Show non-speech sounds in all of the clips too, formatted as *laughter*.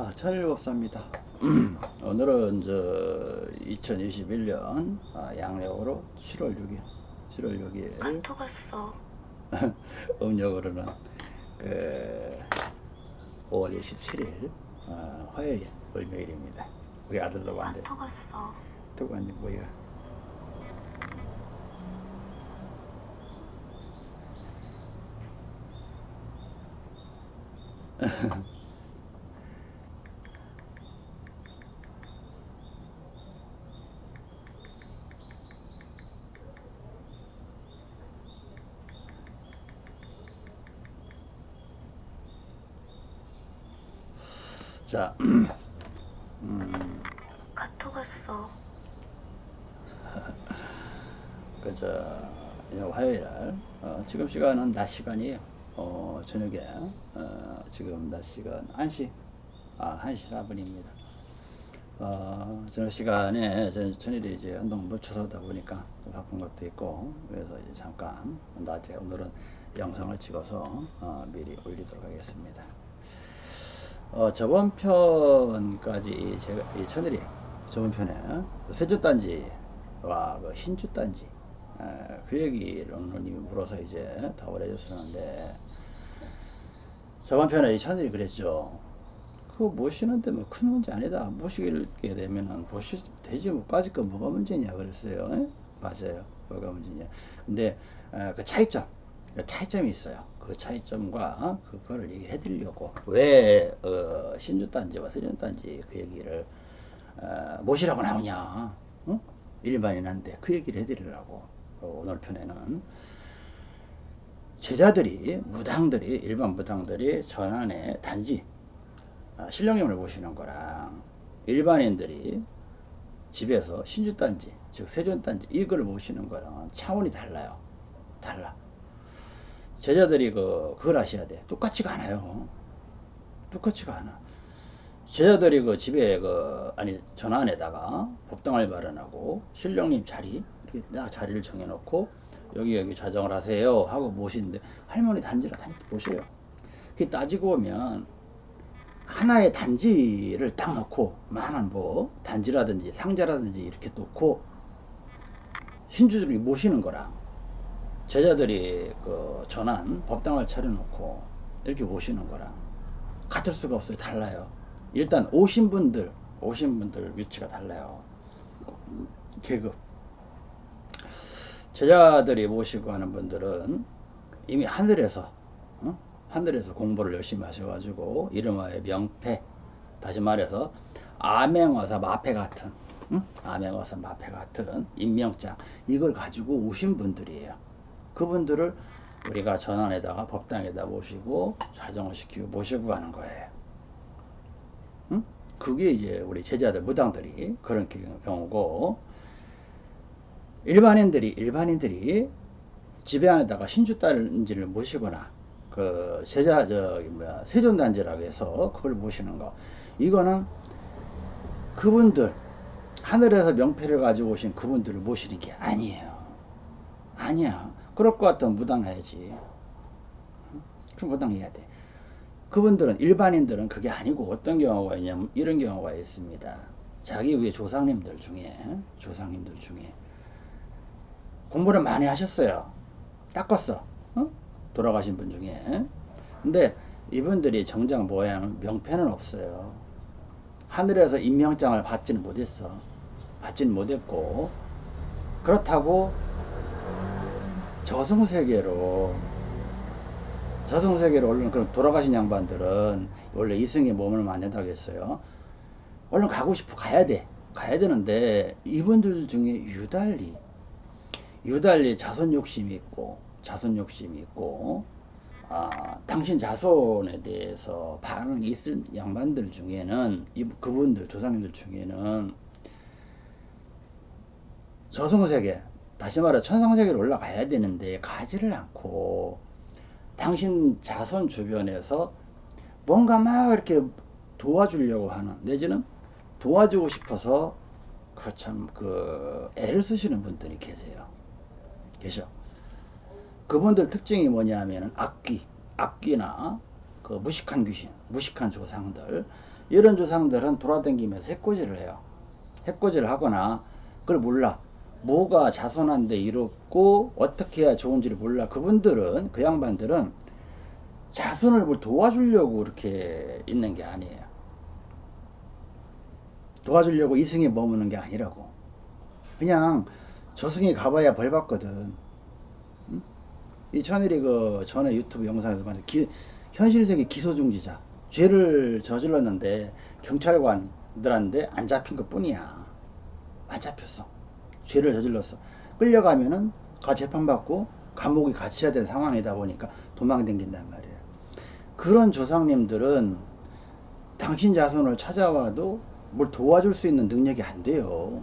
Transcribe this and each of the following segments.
아, 천일법사입니다. *clears throat* 오늘은 저 2021년 아, 양력으로 7월 6일, 7월 6일 카톡 왔어. 음력으로는 그 5월 27일 어, 화요일, 월요일입니다. 우리 아들도 왔는데 카톡 왔어. 또 왔는데 뭐야? *laughs* 자, *clears throat* 음, 카톡 왔어. *laughs* 그저 화요일 날 어, 지금 시간은 낮 시간이에요. 어, 저녁에 어, 지금 낮 시간 1시 아 1시 4분입니다. 어, 저녁 시간에 저, 저녁에 이제 운동 묻혀서다 보니까 좀 바쁜 것도 있고 그래서 이제 잠깐 낮에 오늘은 영상을 찍어서 어, 미리 올리도록 하겠습니다. 어, 저번 편까지 제가 이 천일이 저번 편에 세조단지와 그 흰주단지 에, 그 얘기를 오늘님이 물어서 이제 답을 해줬었는데 저번 편에 이 천일이 그랬죠. 그거 모시는데 뭐 큰 문제 아니다. 모시게 되면은 모시 되지 뭐 까짓 거 뭐가 문제냐 그랬어요. 에? 맞아요. 뭐가 문제냐. 근데 에, 그 차이점 그 차이점이 있어요. 그 차이점과 그거를 얘기해 드리려고 왜 어, 신주단지와 세준단지 그 얘기를 어, 모시라고 나오냐 어? 일반인한테 그 얘기를 해 드리려고 어, 오늘 편에는. 제자들이 무당들이 일반 무당들이 전안에 단지 아, 신령님을 모시는 거랑 일반인들이 집에서 신주단지 즉 세존단지 이걸 모시는 거랑 차원이 달라요. 달라 제자들이 그, 그걸 아셔야 돼. 똑같지가 않아요. 똑같지가 않아. 제자들이 그 집에 그, 아니, 전안에다가 법당을 마련하고, 신령님 자리, 이렇게 딱 자리를 정해놓고, 여기, 여기 자정을 하세요. 하고 모시는데, 할머니 단지라 단지 보세요. 그 따지고 보면, 하나의 단지를 딱 놓고, 만한 뭐, 단지라든지 상자라든지 이렇게 놓고, 신주들이 모시는 거랑, 제자들이 그 전한 법당을 차려놓고 이렇게 오시는 거랑 같을 수가 없어요. 달라요. 일단 오신 분들, 오신 분들 위치가 달라요. 계급. 제자들이 모시고 하는 분들은 이미 하늘에서, 어? 하늘에서 공부를 열심히 하셔가지고 이름하여 명패, 다시 말해서 아맹어사 마패 같은, 응? 아맹어사 마패 같은 임명장, 이걸 가지고 오신 분들이에요. 그분들을 우리가 전환에다가 법당에다 모시고 자정을 시키고 모시고 가는 거예요. 응? 그게 이제 우리 제자들 무당들이 그런 경우고 일반인들이 일반인들이 집에 안에다가 신주단지를 모시거나 그 제자 저기 뭐야 세존단지라고 해서 그걸 모시는 거 이거는 그분들 하늘에서 명패를 가지고 오신 그분들을 모시는 게 아니에요. 아니야. 그럴 것 같으면 무당해야지. 그럼 무당해야 돼. 그분들은 일반인들은 그게 아니고 어떤 경우가 있냐면 이런 경우가 있습니다. 자기 위에 조상님들 중에 조상님들 중에 공부를 많이 하셨어요. 닦았어. 어? 돌아가신 분 중에. 근데 이분들이 정작 모양 명패는 없어요. 하늘에서 임명장을 받지는 못했어. 받지는 못했고 그렇다고 저승세계로 저승세계로 얼른 그럼 돌아가신 양반들은 원래 이승에 몸을 만든다겠어요. 얼른 가고 싶어 가야 돼. 가야 되는데 이분들 중에 유달리 유달리 자손 욕심이 있고 자손 욕심이 있고 아, 당신 자손에 대해서 반응이 있을 양반들 중에는 이, 그분들 조상님들 중에는 저승세계 다시 말해 천상세계로 올라가야 되는데 가지를 않고 당신 자손 주변에서 뭔가 막 이렇게 도와주려고 하는 내지는 도와주고 싶어서 그 참그 그 애를 쓰시는 분들이 계세요. 계셔. 그분들 특징이 뭐냐면 악귀, 악귀나 그 무식한 귀신, 무식한 조상들 이런 조상들은 돌아다니면서 해코지를 해요. 해코지를 하거나 그걸 몰라. 뭐가 자손한테 이롭고 어떻게 해야 좋은지를 몰라. 그분들은 그 양반들은 자손을 뭘 도와주려고 이렇게 있는 게 아니에요. 도와주려고 이승에 머무는 게 아니라고. 그냥 저승에 가봐야 벌 받거든. 응? 이 천일이 그 전에 유튜브 영상에서 봤는데 기- 현실 세계 기소중지자 죄를 저질렀는데 경찰관들한테 안 잡힌 것 뿐이야. 안 잡혔어. 죄를 저질렀어. 끌려가면은 가 재판받고 감옥에 갇혀야 되는 상황이다 보니까 도망댕긴단 말이에요. 그런 조상님들은 당신 자손을 찾아와도 뭘 도와줄 수 있는 능력이 안 돼요.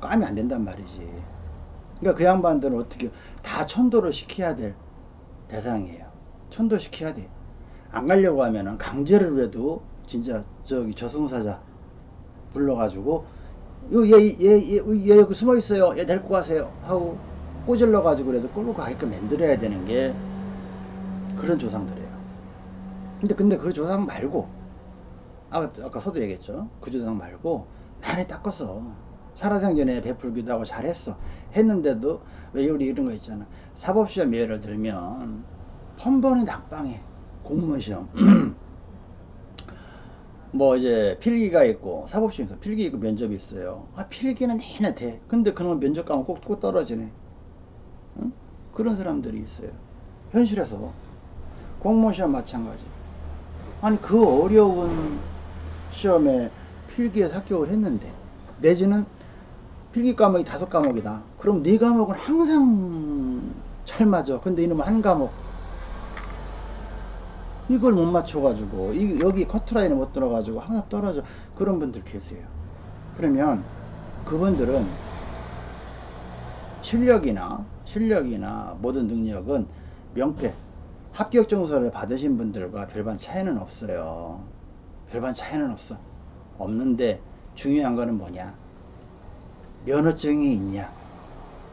까면 안 된단 말이지. 그러니까 그 양반들은 어떻게 다 천도를 시켜야 될 대상이에요. 천도 시켜야 돼. 안 가려고 하면은 강제로 라도 진짜 저기 저승사자 불러가지고 얘얘얘얘 얘 여기 숨어 있어요. 얘 데리고 가세요. 하고 꼬질러 가지고 그래도 끌고 가게끔 만들어야 되는 게 그런 조상들이에요. 근데 근데 그 조상 말고 아까 아까 서도 얘기했죠. 그 조상 말고 많이 닦았어. 살아생전에 베풀기도 하고 잘했어. 했는데도 왜 우리 이런 거 있잖아. 사법시험 예를 들면 펀번이 낙방해. 공무원 시험. *clears throat* 뭐 이제 필기가 있고 사법시험에서 필기 있고 면접이 있어요. 아 필기는 내내 돼. 근데 그놈 면접 가면 꼭, 꼭 떨어지네. 응? 그런 사람들이 있어요. 현실에서 공무원 시험 마찬가지. 아니 그 어려운 시험에 필기에 합격을 했는데 내지는 필기 과목이 다섯 과목이다. 그럼 네 과목은 항상 잘 맞아. 근데 이놈은 한 과목 이걸 못 맞춰가지고 이, 여기 커트라인을 못 들어가지고 항상 떨어져 그런 분들 계세요. 그러면 그분들은 실력이나 실력이나 모든 능력은 명패 합격 증서를 받으신 분들과 별반 차이는 없어요. 별반 차이는 없어. 없는데 중요한 거는 뭐냐? 면허증이 있냐?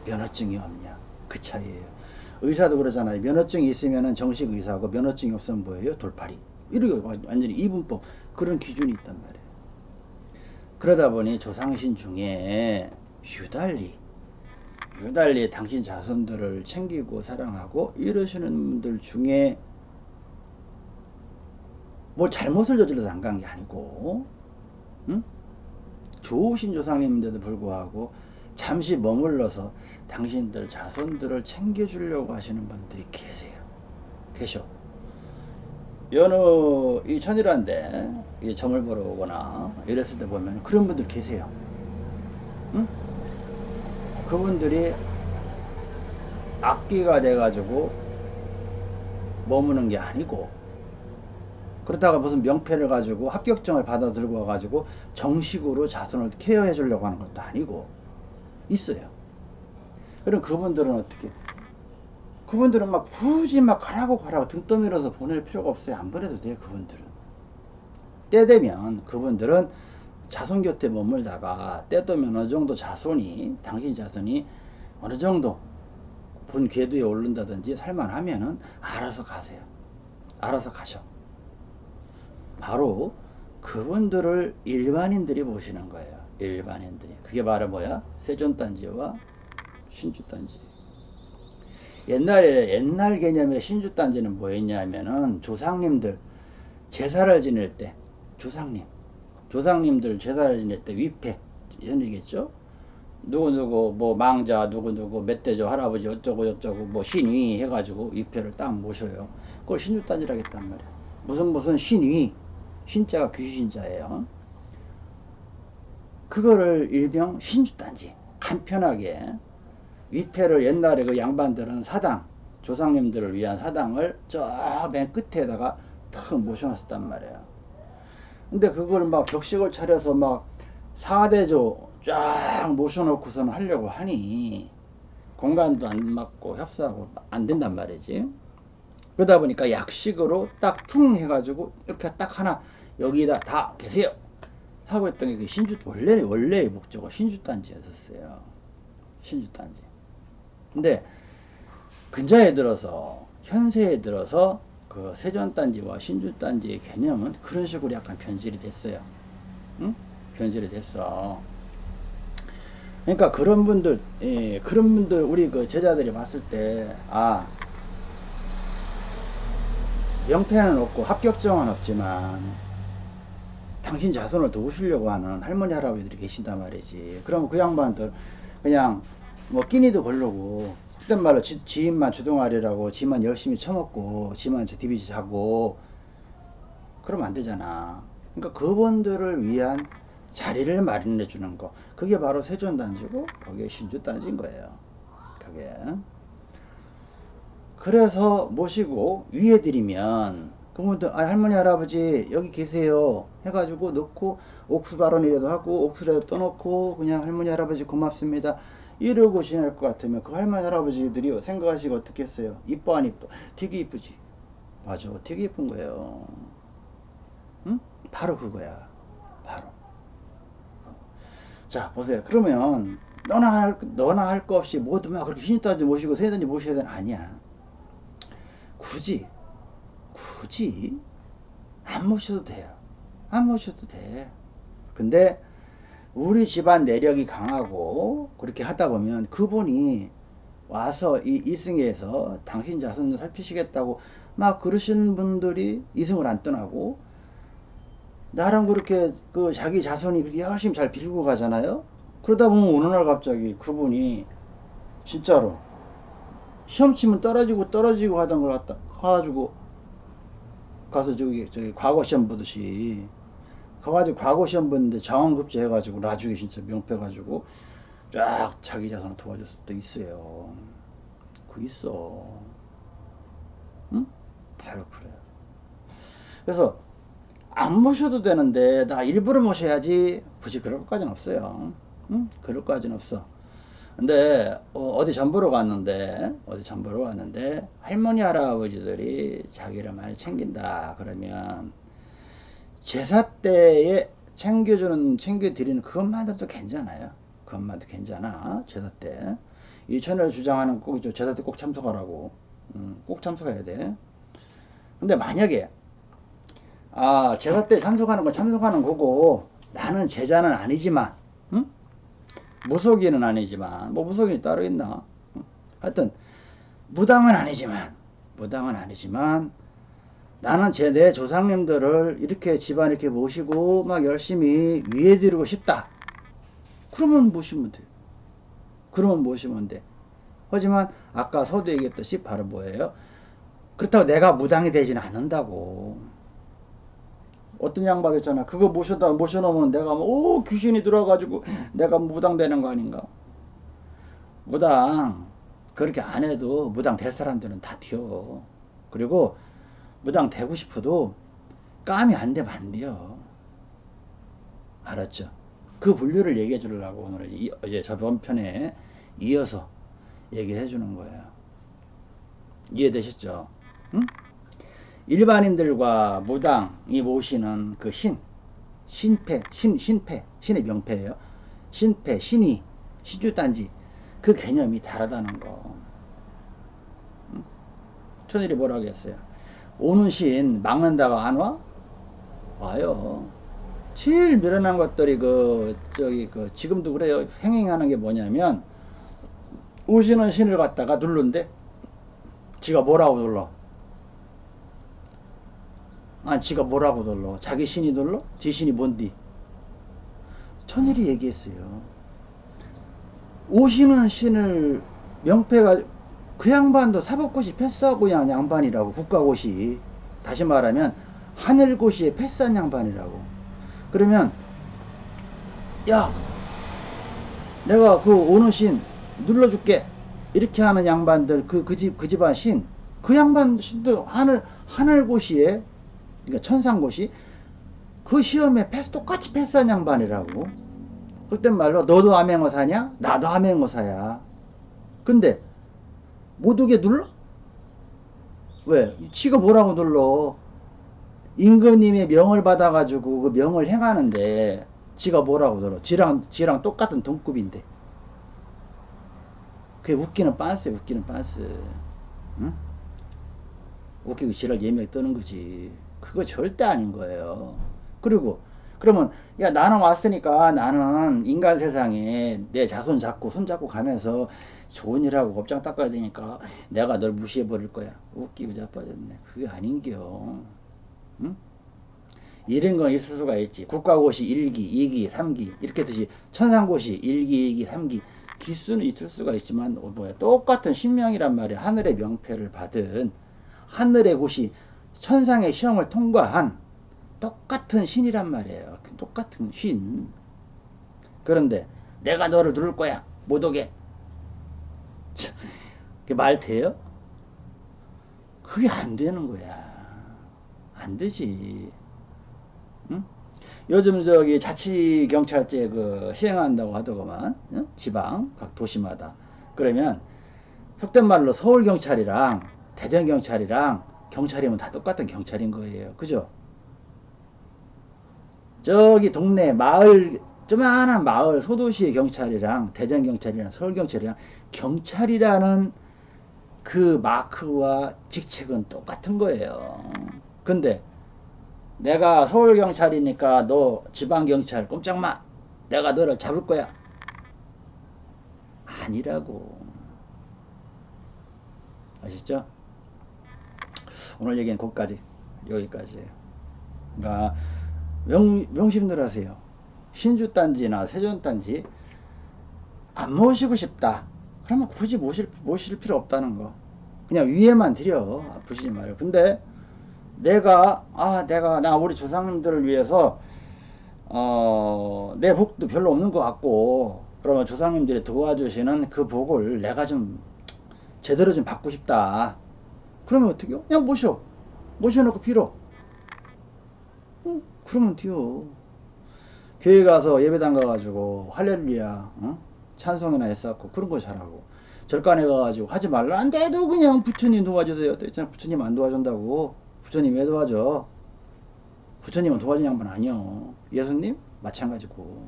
면허증이 없냐? 그 차이예요. 의사도 그러잖아요. 면허증이 있으면 정식 의사고 면허증이 없으면 뭐예요? 돌팔이. 이렇게 완전히 이분법 그런 기준이 있단 말이에요. 그러다 보니 조상신 중에 유달리 유달리 당신 자손들을 챙기고 사랑하고 이러시는 분들 중에 뭐 잘못을 저질러서 안 간 게 아니고 응? 좋으신 조상님인데도 불구하고 잠시 머물러서 당신들 자손들을 챙겨주려고 하시는 분들이 계세요. 계셔. 여느 이 천일한데 이 점을 보러 오거나 이랬을 때 보면 그런 분들 계세요. 응? 그분들이 악기가 돼가지고 머무는 게 아니고 그렇다가 무슨 명패를 가지고 합격증을 받아 들고 와가지고 정식으로 자손을 케어해 주려고 하는 것도 아니고 있어요. 그럼 그분들은 어떻게? 그분들은 막 굳이 막 가라고 가라고 등 떠밀어서 보낼 필요가 없어요. 안 보내도 돼요. 그분들은. 때 되면 그분들은 자손 곁에 머물다가 때 되면 어느 정도 자손이 당신 자손이 어느 정도 본 궤도에 오른다든지 살만하면은 알아서 가세요. 알아서 가셔. 바로 그분들을 일반인들이 보시는 거예요. 일반인들이. 그게 바로 뭐야? 세존단지와 신주단지. 옛날에, 옛날 개념의 신주단지는 뭐였냐면은 조상님들 제사를 지낼 때, 조상님, 조상님들 제사를 지낼 때 위패, 현이겠죠? 누구누구, 뭐 망자, 누구누구, 멧돼지, 할아버지, 어쩌고 저쩌고, 뭐 신위 해가지고 위패를 딱 모셔요. 그걸 신주단지라 겠단 말이야. 무슨 무슨 신위, 신자가 귀신자예요. 그거를 일명 신주단지 간편하게 위패를 옛날에 그 양반들은 사당 조상님들을 위한 사당을 저 맨 끝에다가 탁 모셔놨었단 말이에요. 근데 그걸 막 격식을 차려서 막 사대조 쫙 모셔놓고서는 하려고 하니 공간도 안 맞고 협소하고 안 된단 말이지. 그러다 보니까 약식으로 딱 퉁 해가지고 이렇게 딱 하나 여기다 다 계세요. 하고 했던 게 신주 원래 원래의 목적은 신주 단지였었어요. 신주 단지. 근데 근자에 들어서 현세에 들어서 그 세전 단지와 신주 단지의 개념은 그런 식으로 약간 변질이 됐어요. 응? 변질이 됐어. 그러니까 그런 분들, 예, 그런 분들 우리 그 제자들이 봤을 때, 아, 명패는 없고 합격증은 없지만 당신 자손을 도우시려고 하는 할머니 할아버지들이 계신단 말이지. 그럼 그 양반들 그냥 뭐 끼니도 걸르고 그땐 말로 지, 지인만 주둥아리라고 지만 열심히 처먹고 지만 디비지 자고 그러면 안 되잖아. 그러니까 그분들을 위한 자리를 마련해 주는 거 그게 바로 세존단지고 거기에 신주단지인 거예요. 그게 그래서 모시고 위해 드리면 그분들 아 할머니 할아버지 여기 계세요. 해가지고 넣고 옥수 발언이라도 하고 옥수라도 떠놓고 그냥 할머니 할아버지 고맙습니다. 이러고 지낼 것 같으면 그 할머니 할아버지들이 생각하시고 어떻겠어요? 이뻐 안 이뻐? 되게 이쁘지? 맞아. 되게 이쁜 거예요? 응? 바로 그거야. 바로. 자 보세요. 그러면 너나 할 너나 할 거 없이 모두 막 그렇게 신입단지 모시고 세단지 모셔야 되는 아니야. 굳이 굳이 안 모셔도 돼요. 안 모셔도 돼. 근데 우리 집안 내력이 강하고 그렇게 하다 보면 그분이 와서 이 이승에서 당신 자손을 살피시겠다고 막 그러시는 분들이 이승을 안 떠나고 나랑 그렇게 그 자기 자손이 그렇게 열심히 잘 빌고 가잖아요. 그러다 보면 어느 날 갑자기 그분이 진짜로 시험 치면 떨어지고 떨어지고 하던 걸 갖다 가가지고 가서 저기 저기 과거 시험 보듯이 가가지고 과거 시험 보는데 자원급제 해가지고 나중에 진짜 명패 가지고 쫙 자기 자손을 도와줬을 때 있어요. 그 있어. 응? 바로 그래요. 그래서 안 모셔도 되는데 나 일부러 모셔야지 굳이 그럴 것까지는 없어요. 응? 그럴 것까지는 없어. 근데 어, 디 전보러 갔는데 어디 전보러 갔는데 할머니 할아버지들이 자기를 많이 챙긴다 그러면 제사 때에 챙겨주는 챙겨드리는 그것만으로도 괜찮아요. 그것만도 괜찮아. 제사 때. 이천을 주장하는 꼭 제사 때 꼭 참석하라고. 음, 꼭 참석해야 돼. 근데 만약에 아 제사 때 참석하는 건 참석하는 거고 나는 제자는 아니지만 응? 무속인은 아니지만 뭐 무속인이 따로 있나? 하여튼 무당은 아니지만 무당은 아니지만 나는 제 내 조상님들을 이렇게 집안 이렇게 모시고 막 열심히 위해 드리고 싶다. 그러면 모시면 돼 그러면 모시면 돼. 하지만 아까 서두 얘기했듯이 바로 뭐예요? 그렇다고 내가 무당이 되지는 않는다고 어떤 양반 있잖아. 그거 모셔다 모셔놓으면 내가 뭐, 오 귀신이 들어가지고 내가 무당 되는 거 아닌가? 무당 그렇게 안 해도 무당 될 사람들은 다 튀어. 그리고 무당 되고 싶어도 까미 안 되면 안 돼요. 알았죠? 그 분류를 얘기해 주려고 오늘 이, 어제 저번 편에 이어서 얘기해 주는 거예요. 이해되셨죠? 응? 일반인들과 무당이 모시는 그 신, 신패, 신, 신패, 신의 명패예요. 신패, 신이, 시주단지 그 개념이 다르다는 거. 천일이 뭐라 하겠어요? 오는 신 막는다가 안 와? 와요. 제일 미련한 것들이 그 저기 그 지금도 그래요. 행행하는 게 뭐냐면 오시는 신을 갖다가 누른데 지가 뭐라고 눌러? 아, 지가 뭐라고 놀러? 자기 신이 놀러? 지 신이 뭔디? 천일이 얘기했어요. 오시는 신을 명패가 그 양반도 사법고시 패스하고 양 양반이라고 국가고시 다시 말하면 하늘고시에 패스한 양반이라고 그러면 야 내가 그 오는 신 눌러줄게 이렇게 하는 양반들 그 그 집 그 집안 신 그 양반 신도 하늘 하늘고시에 그러니까 천상고시 그 시험에 패스 똑같이 패스한 양반이라고 그땐 말로 너도 암행어사냐? 나도 암행어사야 근데 못 오게 눌러? 왜? 지가 뭐라고 눌러? 임금님의 명을 받아가지고 그 명을 행하는데 지가 뭐라고 눌러? 지랑, 지랑 똑같은 동급인데 그게 웃기는 빤스 웃기는 빤스 응? 웃기고 지랄 예명이 뜨는 거지. 그거 절대 아닌 거예요. 그리고 그러면 야 나는 왔으니까 나는 인간 세상에 내 자손 잡고 손 잡고 가면서 좋은 일하고 업장 닦아야 되니까 내가 널 무시해 버릴 거야. 웃기고 자빠졌네. 그게 아닌겨. 응? 이런 건 있을 수가 있지. 국가고시 1기, 2기, 3기 이렇게 듯이 천상고시 1기, 2기, 3기 기수는 있을 수가 있지만 어, 뭐야 똑같은 신명이란 말이야. 하늘의 명패를 받은 하늘의 고시 천상의 시험을 통과한 똑같은 신이란 말이에요. 그 똑같은 신. 그런데 내가 너를 누를 거야. 못 오게. 참, 그게 말 돼요? 그게 안 되는 거야. 안 되지. 응? 요즘 저기 자치경찰제 그 시행한다고 하더구만. 응? 지방, 각 도시마다. 그러면 속된 말로 서울경찰이랑 대전경찰이랑 경찰이면 다 똑같은 경찰인 거예요. 그죠? 저기 동네 마을 조만한 마을 소도시의 경찰이랑 대전 경찰이랑 서울 경찰이랑 경찰이라는 그 마크와 직책은 똑같은 거예요. 근데 내가 서울 경찰이니까 너 지방 경찰 꼼짝 마. 내가 너를 잡을 거야. 아니라고. 아시죠? 오늘 얘기는 거기까지. 여기까지예요. 그러니까 명, 명심들 하세요. 신주단지나 세존단지 안 모시고 싶다. 그러면 굳이 모실, 모실 필요 없다는 거. 그냥 위에만 드려. 아프시지 말고. 근데 내가, 아, 내가, 나 우리 조상님들을 위해서, 어, 내 복도 별로 없는 것 같고, 그러면 조상님들이 도와주시는 그 복을 내가 좀 제대로 좀 받고 싶다. 그러면 어떻게 요 그냥 모셔. 모셔놓고 빌어. 응, 그러면 돼요. 교회 가서 예배당 가가지고 할렐루야 어? 찬송이나 했었고 그런 거 잘하고 절간에 가가지고 하지 말라는데도 그냥 부처님 도와주세요. 또 있잖아 부처님 안 도와준다고 부처님 왜 도와줘? 부처님은 도와준 양반 아니요. 예수님 마찬가지고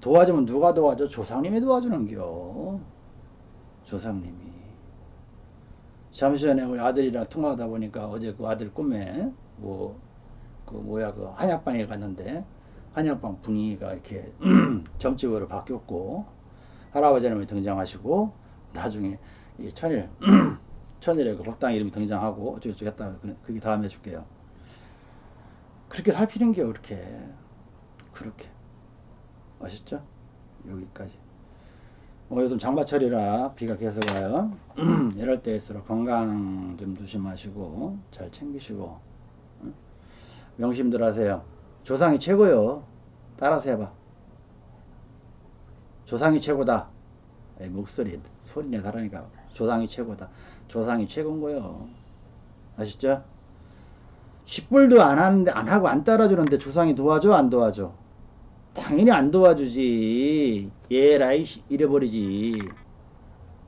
도와주면 누가 도와줘? 조상님이 도와주는겨. 조상님이. 잠시 전에 우리 아들이랑 통화하다 보니까 어제 그 아들 꿈에 뭐 그 뭐야 그 한약방에 갔는데 한약방 분위기가 이렇게 *clears throat* 점집으로 바뀌었고 할아버지님이 등장하시고 나중에 이 천일 *clears throat* 천일의 그 법당 이름이 등장하고 어쩌고저쩌고 했다 그게 다음에 줄게요. 그렇게 살피는 게 그렇게 그렇게 아셨죠? 여기까지. 뭐 요즘 장마철이라 비가 계속 와요. *clears throat* 이럴 때일수록 건강 좀 조심하시고 잘 챙기시고 응? 명심들 하세요. 조상이 최고요. 따라서 해봐. 조상이 최고다. 에이, 목소리 소리내 다르니까 조상이 최고다. 조상이 최고인 거요. 아시죠? 10불도 안 하는데 안 하고 안 따라주는데 조상이 도와줘 안 도와줘? 당연히 안 도와주지. 얘라이 잃어버리지.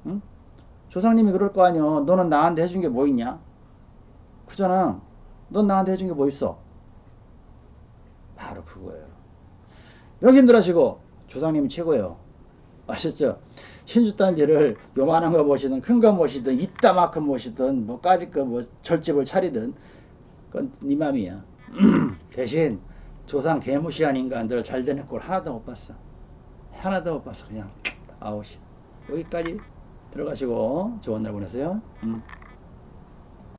응? 조상님이 그럴 거 아니여. 너는 나한테 해준 게 뭐 있냐? 그잖아. 넌 나한테 해준 게 뭐 있어? 바로 그거예요. 명심들 하시고 조상님이 최고예요. 아셨죠? 신주단지를 요만한 거 모시든 큰거 모시든 이따만큼 모시든 뭐까지 거뭐 절집을 차리든 그건 네 맘이야. *clears throat* 대신 조상 개무시한 인간들 잘 되는 꼴 하나도 못 봤어. 하나도 못 봤어. 그냥 아웃이. 여기까지 들어가시고 좋은 날 보내세요. 음.